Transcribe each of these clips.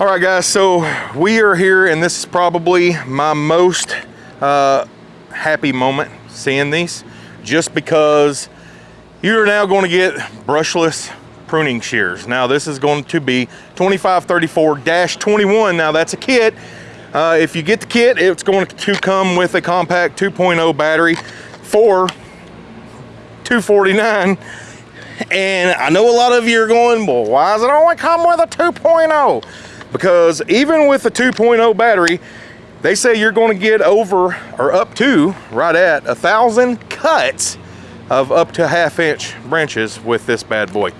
All right, guys, so we are here, and this is probably my most uh, happy moment seeing these, just because you're now going to get brushless pruning shears. Now, this is going to be 2534-21. Now, that's a kit. Uh, if you get the kit, it's going to come with a compact 2.0 battery for 249 and I know a lot of you are going, well, why does it only come with a 2.0? Because even with the 2.0 battery, they say you're going to get over or up to right at a thousand cuts of up to half inch branches with this bad boy.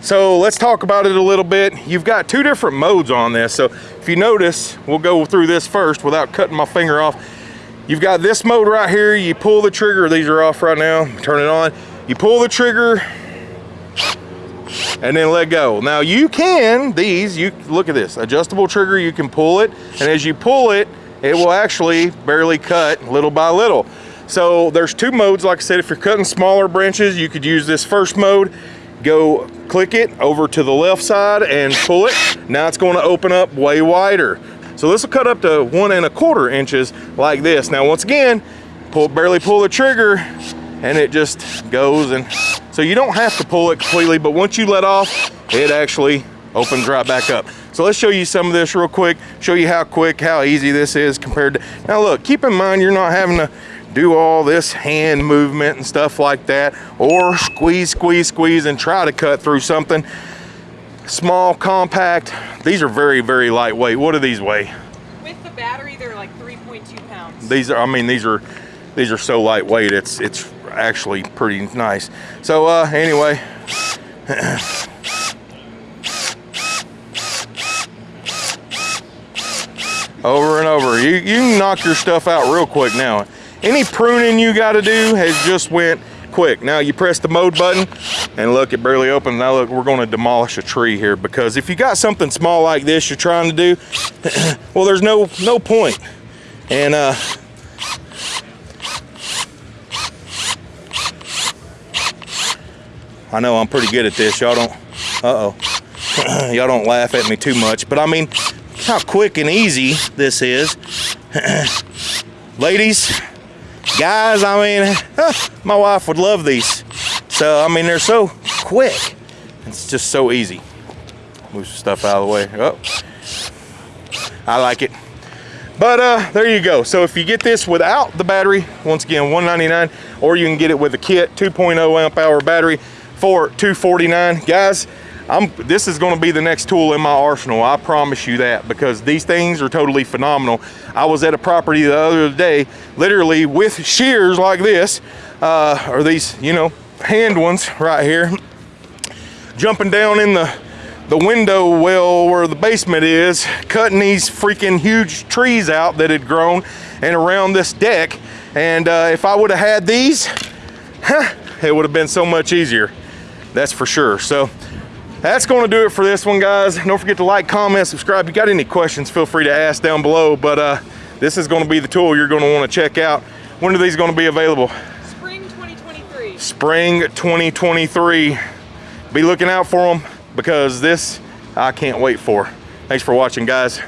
So let's talk about it a little bit. You've got two different modes on this. So if you notice, we'll go through this first without cutting my finger off. You've got this mode right here. You pull the trigger. These are off right now. Turn it on. You pull the trigger and then let go. Now you can, these, you look at this, adjustable trigger, you can pull it. And as you pull it, it will actually barely cut little by little. So there's two modes. Like I said, if you're cutting smaller branches, you could use this first mode go click it over to the left side and pull it. Now it's going to open up way wider. So this will cut up to one and a quarter inches like this. Now once again, pull, barely pull the trigger and it just goes and so you don't have to pull it completely, but once you let off, it actually opens right back up. So let's show you some of this real quick, show you how quick, how easy this is compared to, now look, keep in mind you're not having to do all this hand movement and stuff like that, or squeeze, squeeze, squeeze, and try to cut through something. Small, compact. These are very, very lightweight. What do these weigh? With the battery, they're like 3.2 pounds. These are, I mean, these are, these are so lightweight. It's, it's actually pretty nice. So uh, anyway, over and over. You, you can knock your stuff out real quick now. Any pruning you got to do has just went quick. Now you press the mode button and look, it barely opened. Now look, we're going to demolish a tree here because if you got something small like this you're trying to do, well, there's no, no point. And uh, I know I'm pretty good at this. Y'all don't, uh-oh. Y'all don't laugh at me too much, but I mean, how quick and easy this is. Ladies, guys, I mean, my wife would love these. So, I mean, they're so quick. It's just so easy. Move some stuff out of the way. Oh, I like it. But uh, there you go. So if you get this without the battery, once again, 199 or you can get it with a kit, 2.0 amp hour battery for 249 Guys, I'm, this is gonna be the next tool in my arsenal. I promise you that because these things are totally phenomenal. I was at a property the other day, literally with shears like this, uh, or these, you know, hand ones right here, jumping down in the, the window well where the basement is, cutting these freaking huge trees out that had grown and around this deck. And uh, if I would have had these, huh, it would have been so much easier. That's for sure. So that's going to do it for this one, guys. Don't forget to like, comment, subscribe. If you got any questions, feel free to ask down below. But uh, this is going to be the tool you're going to want to check out. When are these going to be available? Spring 2023. Spring 2023. Be looking out for them because this I can't wait for. Thanks for watching, guys.